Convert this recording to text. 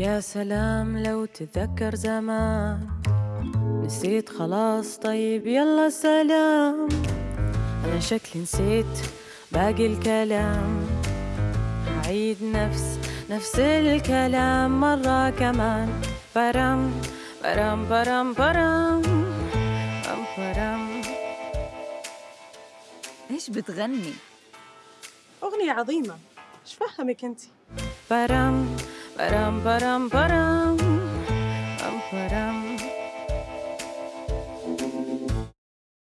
يا سلام لو تتذكر زمان. نسيت خلاص طيب يلا سلام. أنا شكلي نسيت باقي الكلام. أعيد نفس نفس الكلام مرة كمان. برم برم برم برم. برم برم. إيش بتغني؟ أغنية عظيمة. إيش فهمك أنت؟ برم برم برم برم برم برم